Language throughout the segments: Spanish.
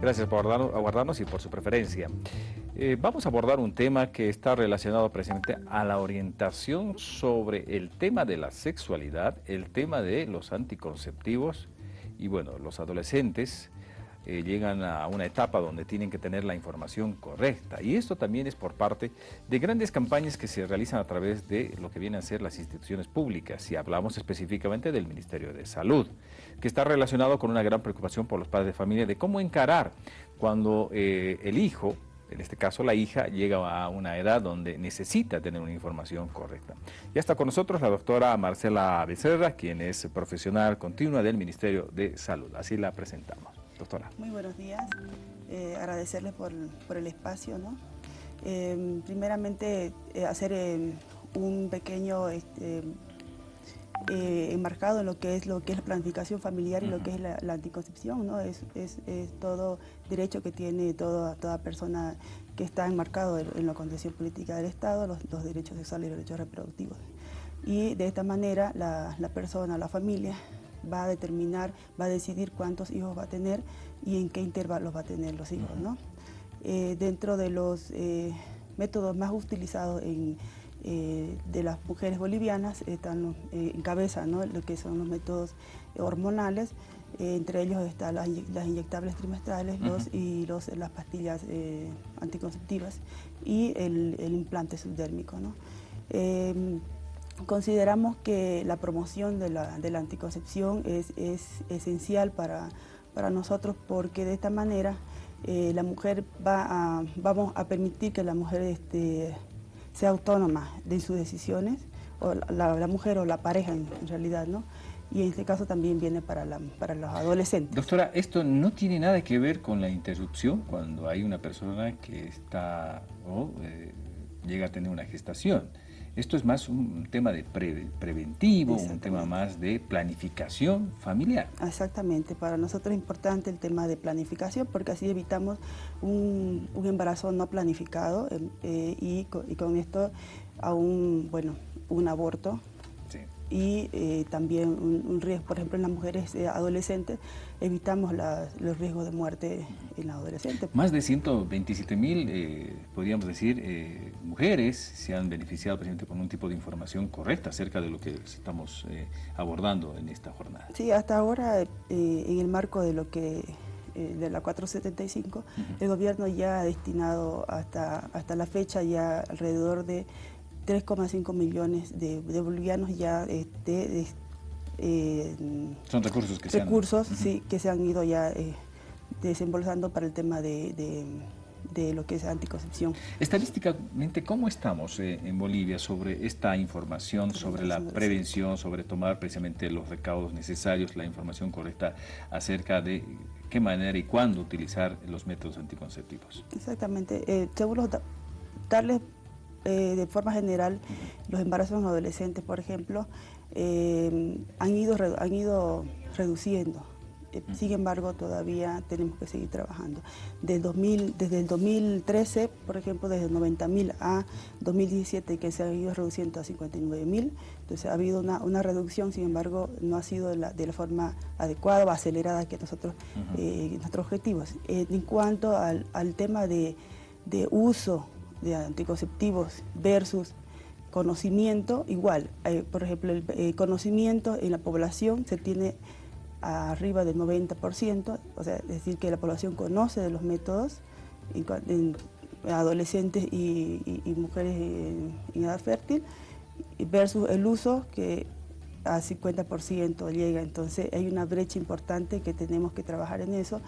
Gracias por aguardarnos y por su preferencia. Eh, vamos a abordar un tema que está relacionado precisamente a la orientación sobre el tema de la sexualidad, el tema de los anticonceptivos y bueno, los adolescentes eh, llegan a una etapa donde tienen que tener la información correcta. Y esto también es por parte de grandes campañas que se realizan a través de lo que vienen a ser las instituciones públicas. Si hablamos específicamente del Ministerio de Salud, que está relacionado con una gran preocupación por los padres de familia de cómo encarar cuando eh, el hijo en este caso la hija, llega a una edad donde necesita tener una información correcta. Ya está con nosotros la doctora Marcela Becerra, quien es profesional continua del Ministerio de Salud. Así la presentamos. Doctora. Muy buenos días. Eh, agradecerles por, el espacio. ¿no? Eh, primeramente, eh, hacer un pequeño este, enmarcado en lo que es lo que es la planificación familiar y lo que es la, anticoncepción. ¿no? Es, todo derecho que tiene toda, toda persona que está enmarcado en, la condición política del Estado, los, derechos sexuales y los derechos reproductivos. Y de esta manera la, la persona, la familia, va a determinar, va a decidir cuántos hijos va a tener y en qué intervalos va a tener los hijos. ¿no? Eh, dentro de los eh, métodos más utilizados en, eh, de las mujeres bolivianas están en cabeza ¿no? lo que son los métodos hormonales, entre ellos están las, inyectables trimestrales los, y los, las pastillas anticonceptivas y el, implante subdérmico. ¿no? Consideramos que la promoción de la, anticoncepción es, esencial para, nosotros porque de esta manera eh, la mujer va a, vamos a permitir que la mujer este, sea autónoma de sus decisiones, o la, mujer o la pareja en, realidad, ¿no? Y en este caso también viene para, para los adolescentes. Doctora, esto no tiene nada que ver con la interrupción cuando hay una persona que está o eh, llega a tener una gestación. Esto es más un tema de preventivo, un tema más de planificación familiar. Exactamente, para nosotros es importante el tema de planificación porque así evitamos un, embarazo no planificado em, eh, y, con, esto aún, bueno, un aborto y eh, también un, riesgo, por ejemplo, en las mujeres eh, adolescentes, evitamos los riesgos de muerte en la adolescente. Más de 127 mil, eh, podríamos decir, mujeres se han beneficiado precisamente con un tipo de información correcta acerca de lo que estamos abordando en esta jornada. Sí, hasta ahora, en el marco de lo que de la 475, el gobierno ya ha destinado hasta, hasta la fecha ya alrededor de 3,5 millones de, bolivianos ya este, eh, son recursos que se han, sí, que se han ido ya eh, desembolsando para el tema de, lo que es anticoncepción. Estadísticamente, ¿cómo estamos eh, en Bolivia sobre esta información, sobre la prevención, sobre tomar precisamente los recaudos necesarios, la información correcta acerca de qué manera y cuándo utilizar los métodos anticonceptivos? Exactamente. Eh, seguro darles eh, de forma general, los embarazos en adolescentes, por ejemplo, eh, han, ido, han ido reduciendo. Eh, sin embargo, todavía tenemos que seguir trabajando. Desde, 2000, desde el 2013, por ejemplo, desde 90.000 a 2017, que se ha ido reduciendo a 59.000, entonces ha habido una, una, reducción, sin embargo, no ha sido de la, de la forma adecuada o acelerada que nosotros, nuestros objetivos. en cuanto al, al tema de, de uso de anticonceptivos versus conocimiento, igual, eh, por ejemplo, el eh, conocimiento en la población se tiene arriba del 90%, o sea, es decir, que la población conoce de los métodos en, adolescentes y, mujeres en, edad fértil, versus el uso que a 50% llega, entonces hay una brecha importante que tenemos que trabajar en eso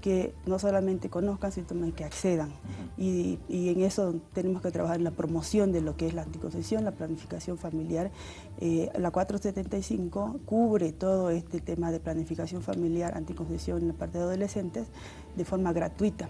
que no solamente conozcan, sino también que accedan. y, en eso tenemos que trabajar en la promoción de lo que es la anticoncepción, la planificación familiar. Eh, la 475 cubre todo este tema de planificación familiar, anticoncepción en la parte de adolescentes de forma gratuita.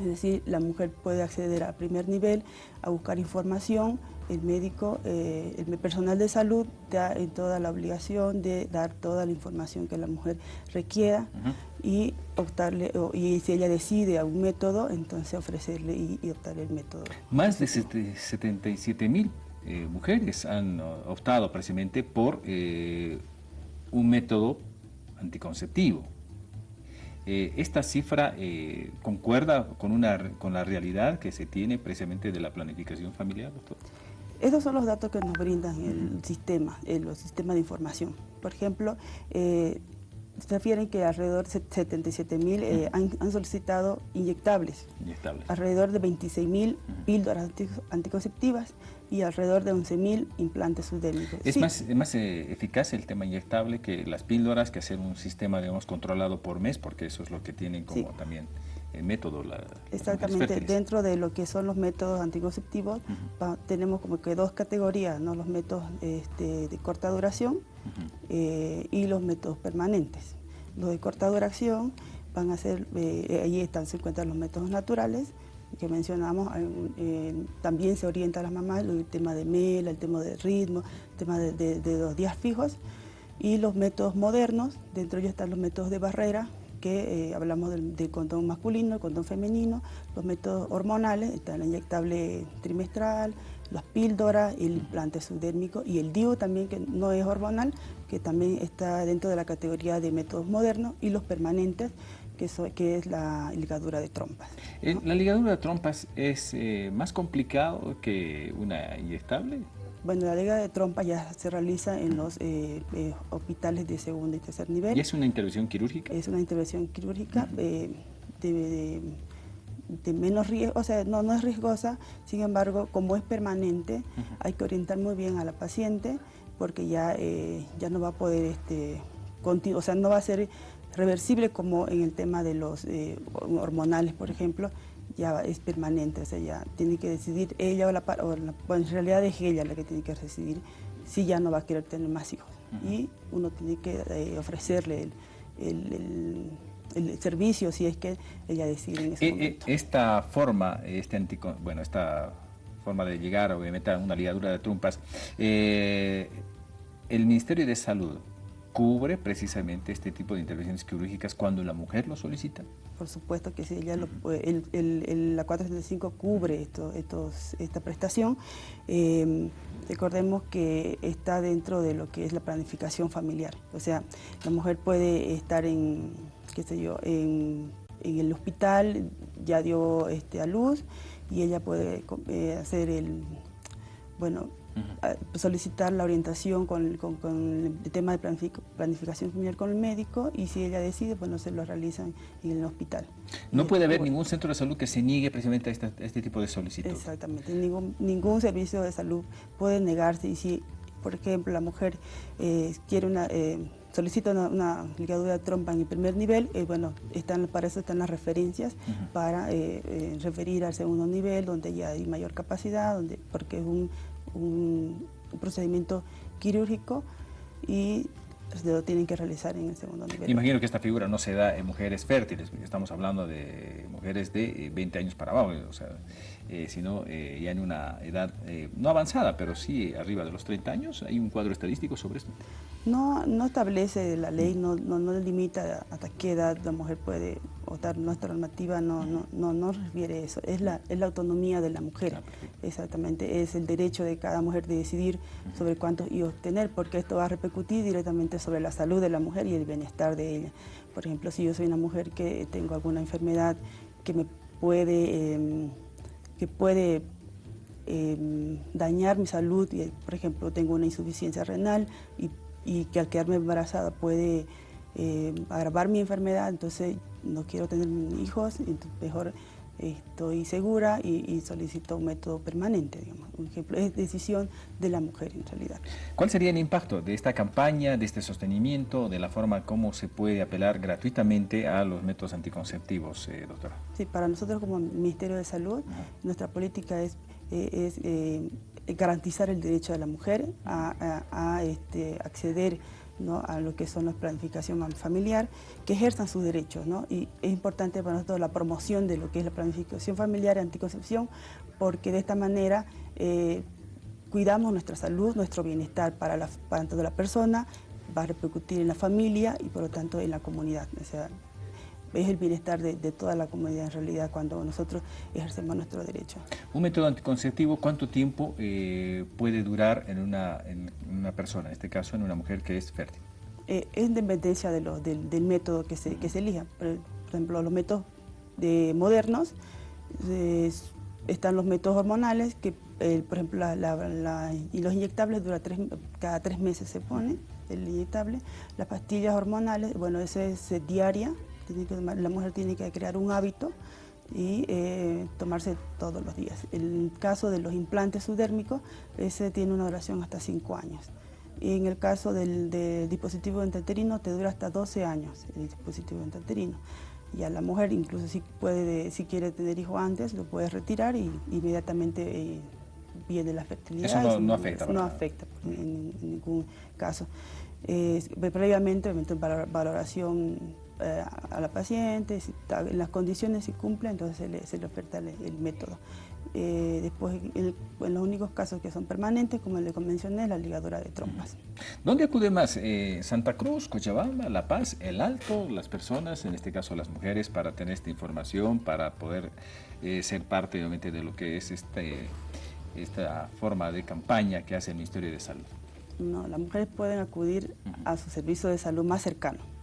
Es decir, la mujer puede acceder a primer nivel a buscar información, el médico, eh, el personal de salud da en toda la obligación de dar toda la información que la mujer requiera y optarle, y si ella decide algún método, entonces ofrecerle y, optarle el método. Más de 77 mil eh, mujeres han optado precisamente por eh, un método anticonceptivo. Eh, ¿Esta cifra eh, concuerda con, una, con la realidad que se tiene precisamente de la planificación familiar, doctor? Estos son los datos que nos brindan el sistema, el, sistema de información. Por ejemplo, eh, se refieren que alrededor de 77 mil eh, han, solicitado inyectables, alrededor de 26 mil píldoras anticonceptivas y alrededor de 11 mil implantes subdérmicos. ¿Es más, más eh, eficaz el tema inyectable que las píldoras, que hacer un sistema digamos, controlado por mes, porque eso es lo que tienen como también el método. La, Exactamente, dentro de lo que son los métodos anticonceptivos tenemos como que dos categorías, ¿no? los métodos este, de corta duración eh, y los métodos permanentes. Los de corta duración van a ser, eh, ahí están, se encuentran los métodos naturales, que mencionamos, eh, también se orienta a las mamás el tema de mela, el tema de ritmo, el tema de, de, los días fijos, y los métodos modernos, dentro de ellos están los métodos de barrera, que eh, hablamos del, condón masculino, el condón femenino, los métodos hormonales, está el inyectable trimestral, las píldoras, el implante subdérmico y el DIU también, que no es hormonal, que también está dentro de la categoría de métodos modernos, y los permanentes, que, que es la ligadura de trompas. Eh, ¿La ligadura de trompas es eh, más complicado que una inyectable? Bueno, la liga de trompa ya se realiza en los eh, eh, hospitales de segundo y tercer nivel. ¿Y es una intervención quirúrgica? Es una intervención quirúrgica eh, de, menos riesgo, o sea, no, no es riesgosa, sin embargo, como es permanente, hay que orientar muy bien a la paciente porque ya, ya no va a poder, este, o sea, no va a ser reversible como en el tema de los hormonales, por ejemplo, ya es permanente, o sea, ya tiene que decidir ella o la, o bueno, en realidad es ella la que tiene que decidir si ya no va a querer tener más hijos. Y uno tiene que eh, ofrecerle el, servicio si es que ella decide en ese eh, eh, momento. Esta forma, este bueno, esta forma de llegar obviamente a una ligadura de trompas, el Ministerio de Salud cubre precisamente este tipo de intervenciones quirúrgicas cuando la mujer lo solicita? Por supuesto que sí, ella lo, el, el, la 475 cubre esto, estos, esta prestación. Em, recordemos que está dentro de lo que es la planificación familiar, o sea, la mujer puede estar en, qué sé yo, en, en el hospital, ya dio este, a luz y ella puede eh, hacer el, bueno, solicitar la orientación con, el tema de planificación familiar con el médico y si ella decide, pues no se lo realizan en el hospital. No puede haber ningún centro de salud que se niegue precisamente a, este tipo de solicitud. Exactamente, ningún, ningún servicio de salud puede negarse y si, por ejemplo, la mujer eh, quiere una... Eh, solicita una, ligadura de trompa en el primer nivel, eh, bueno, están, para eso están las referencias para referir al segundo nivel, donde ya hay mayor capacidad, donde porque es un un, procedimiento quirúrgico y se lo tienen que realizar en el segundo nivel. Imagino que esta figura no se da en mujeres fértiles, estamos hablando de mujeres de 20 eh, años para abajo, o sea, eh, sino eh, ya en una edad no avanzada, pero sí arriba de los 30 años. ¿Hay un cuadro estadístico sobre esto? No, no establece la ley, no, no, no limita hasta qué edad la mujer puede votar. Nuestra normativa no, no, no, no refiere eso. Es la, es la autonomía de la mujer. Ah, Exactamente. Es el derecho de cada mujer de decidir sobre cuántos hijos tener, porque esto va a repercutir directamente sobre la salud de la mujer y el bienestar de ella. Por ejemplo, si yo soy una mujer que tengo alguna enfermedad que me puede, em, que puede em, dañar mi salud, por ejemplo, tengo una insuficiencia renal y y que al quedarme embarazada puede eh, agravar mi enfermedad, entonces no quiero tener hijos, entonces mejor estoy segura y, solicito un método permanente, digamos. Un ejemplo, es decisión de la mujer en realidad. ¿Cuál sería el impacto de esta campaña, de este sostenimiento, de la forma como se puede apelar gratuitamente a los métodos anticonceptivos, eh, doctora? Sí, para nosotros como Ministerio de Salud, nuestra política es, eh, es eh, garantizar el derecho de la mujer a, este, acceder a lo que son la planificación familiar, que ejerzan sus derechos. Y es importante para nosotros la promoción de lo que es la planificación familiar y anticoncepción, porque de esta manera eh, cuidamos nuestra salud, nuestro bienestar para, la, para toda la persona, va a repercutir en la familia y por lo tanto en la comunidad es el bienestar de, toda la comunidad en realidad cuando nosotros ejercemos nuestro derecho. Un método anticonceptivo, ¿cuánto tiempo eh, puede durar en una, persona, en este caso en una mujer que es fértil? Eh, es dependencia de del, método que se, que se elija. Por ejemplo, los métodos de modernos, están los métodos hormonales, que por ejemplo y los inyectables dura cada tres meses se pone el inyectable. Las pastillas hormonales, bueno, esa es diaria, la mujer tiene que crear un hábito y eh, tomarse todos los días. El caso de los implantes subdérmicos, ese tiene una duración hasta 5 años. Y en el caso del, dispositivo enteterino te dura hasta 12 años el dispositivo enteterino. Y a la mujer incluso si, puede, si quiere tener hijo antes, lo puede retirar y inmediatamente eh, viene la fertilidad. Eso no, afecta. No afecta en, ningún caso. previamente, valoración eh, a la paciente, si en las condiciones si cumple, entonces se le, se le oferta el, método. Eh, después, en, los únicos casos que son permanentes, como le mencioné, la ligadura de trompas. ¿Dónde acude más? Eh, ¿Santa Cruz, Cochabamba, La Paz, El Alto, las personas, en este caso las mujeres, para tener esta información, para poder ser parte obviamente de lo que es este, esta forma de campaña que hace el Ministerio de Salud? No, las mujeres pueden acudir a su servicio de salud más cercano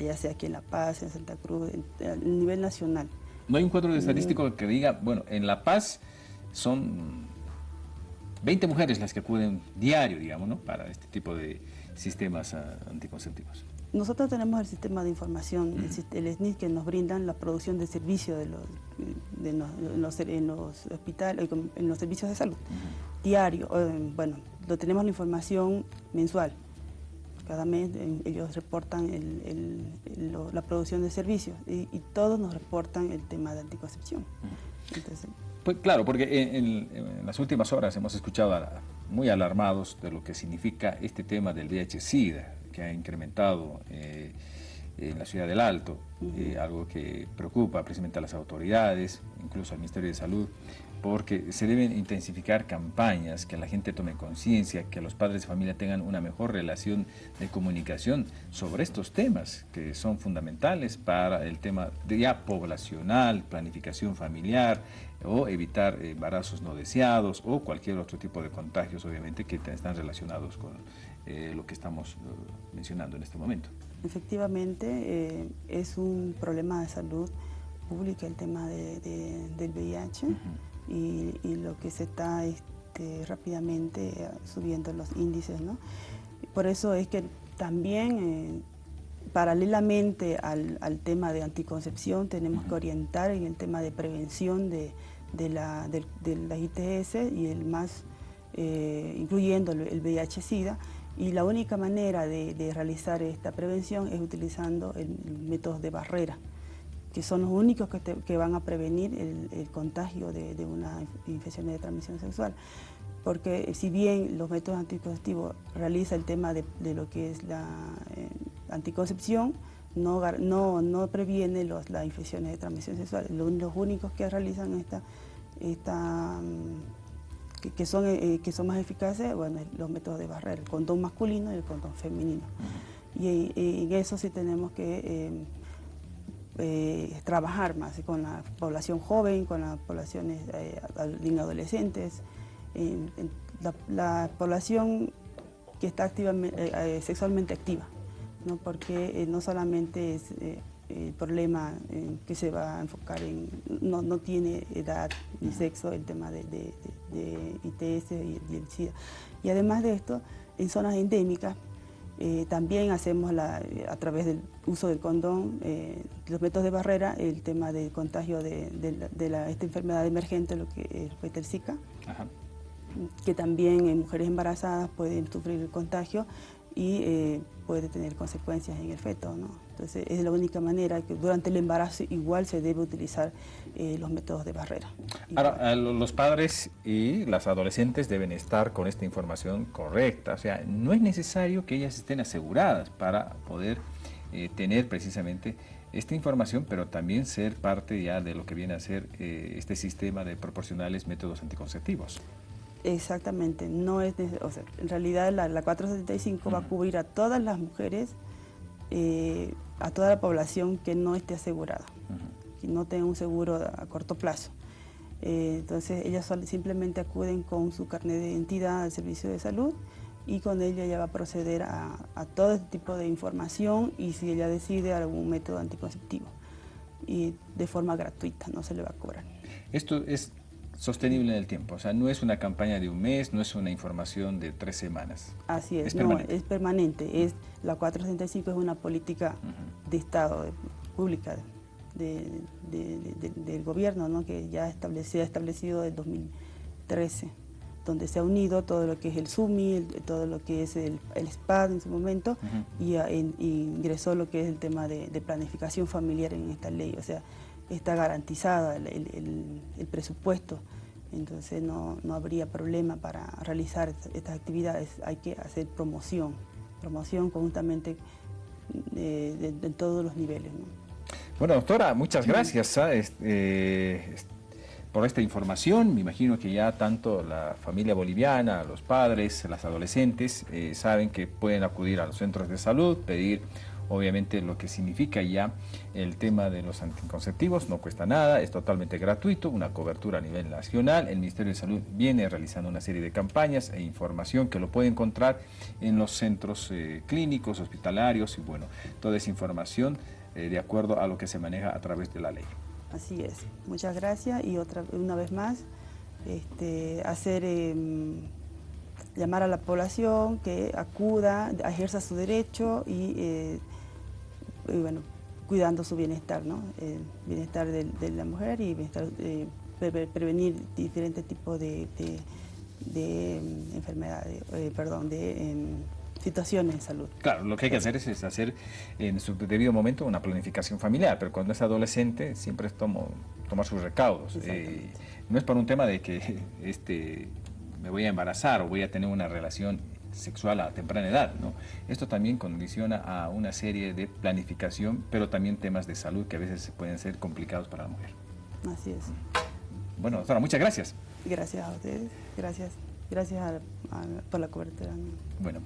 ya sea aquí en La Paz, en Santa Cruz, a nivel nacional. ¿No hay un cuadro estadístico que diga, bueno, en La Paz son 20 mujeres las que acuden diario, digamos, ¿no? para este tipo de sistemas ah, anticonceptivos? Nosotros tenemos el sistema de información, el, SNIS, que nos brindan la producción de servicios de los, de los, en los hospitales, en los servicios de salud, diario. Bueno, lo tenemos la información mensual. Cada mes eh, ellos reportan la producción de servicios y, todos nos reportan el tema de anticoncepción. pues claro, porque en, las últimas horas hemos escuchado muy alarmados de lo que significa este tema del VIH-Sida, que ha incrementado eh, en la ciudad del Alto, eh, algo que preocupa precisamente a las autoridades, incluso al Ministerio de Salud, porque se deben intensificar campañas, que la gente tome conciencia, que los padres de familia tengan una mejor relación de comunicación sobre estos temas que son fundamentales para el tema ya poblacional, planificación familiar o evitar embarazos no deseados o cualquier otro tipo de contagios obviamente que están relacionados con eh, lo que estamos eh, mencionando en este momento. Efectivamente, eh, es un problema de salud pública el tema del VIH y, lo que se está este, rápidamente eh, subiendo los índices. ¿no? Por eso es que también, eh, paralelamente al, tema de anticoncepción, tenemos que orientar en el tema de prevención de, la, de, ITS y el más, eh, incluyendo el VIH-Sida, y la única manera de, realizar esta prevención es utilizando métodos de barrera que son los únicos que, van a prevenir el, contagio de, una infección de transmisión sexual. Porque si bien los métodos anticonceptivos realizan el tema de, lo que es la eh, anticoncepción, no, no, previene los, las infecciones de transmisión sexual. Los, únicos que realizan esta, esta que, son, eh, que son más eficaces, bueno, los métodos de barrera, el condón masculino y el condón femenino. Y, en eso sí tenemos que eh, eh, trabajar más con la población joven, con las poblaciones eh, adolescentes, la, población que está eh, sexualmente activa, ¿no? porque no solamente es el problema que se va a enfocar en, no, tiene edad ni sexo el tema de, ITS y el SIDA. Y además de esto, en zonas endémicas, eh, también hacemos a través del uso del condón, eh, los métodos de barrera, el tema del contagio de, esta enfermedad emergente, lo que es el Zika, que también en mujeres embarazadas pueden sufrir el contagio y eh, puede tener consecuencias en el feto. ¿no? Entonces es la única manera que durante el embarazo igual se debe utilizar eh, los métodos de barrera. Ahora, los padres y las adolescentes deben estar con esta información correcta, o sea, no es necesario que ellas estén aseguradas para poder eh, tener precisamente esta información, pero también ser parte ya de lo que viene a ser este sistema de proporcionales métodos anticonceptivos. Exactamente, no es, o sea, en realidad la, 475 va a cubrir a todas las mujeres, eh, a toda la población que no esté asegurada, que no tenga un seguro a, corto plazo. Eh, entonces ellas simplemente acuden con su carnet de identidad al servicio de salud y con ella ya va a proceder a, todo este tipo de información y si ella decide algún método anticonceptivo. y de forma gratuita, no se le va a cobrar. Esto es sostenible en el tiempo, o sea, no es una campaña de un mes, no es una información de tres semanas. Así es, no, es permanente, es, la 465 es una política de Estado, pública, del gobierno, ¿no? que ya se ha establecido en 2013, donde se ha unido todo lo que es el SUMI, todo lo que es el, el SPAD en su momento, y, ingresó lo que es el tema de, planificación familiar en esta ley, o sea, está garantizada el, presupuesto, entonces no, habría problema para realizar estas actividades, hay que hacer promoción, promoción conjuntamente eh, de, todos los niveles. Bueno, doctora, muchas gracias ¿ah? eh, por esta información. Me imagino que ya tanto la familia boliviana, los padres, las adolescentes, eh, saben que pueden acudir a los centros de salud, pedir obviamente lo que significa ya el tema de los anticonceptivos, no cuesta nada, es totalmente gratuito, una cobertura a nivel nacional, el Ministerio de Salud viene realizando una serie de campañas e información que lo puede encontrar en los centros eh, clínicos, hospitalarios y bueno, toda esa información eh, de acuerdo a lo que se maneja a través de la ley. Así es. Muchas gracias y otra una vez más este, hacer em, llamar a la población que acuda, ejerza su derecho y, eh, bueno, cuidando su bienestar, ¿no? El bienestar de, la mujer y eh, prevenir diferentes tipos de, em, enfermedades, perdón, de em, situaciones de salud. Claro, lo que hay que hacer es, hacer en su debido momento una planificación familiar, pero cuando es adolescente siempre es tomo, tomar sus recaudos. Eh, no es por un tema de que este, me voy a embarazar o voy a tener una relación sexual a temprana edad, ¿no? Esto también condiciona a una serie de planificación, pero también temas de salud que a veces pueden ser complicados para la mujer. Así es. Bueno, doctora, muchas gracias. Gracias a ustedes, gracias, gracias por la cobertura. Bueno.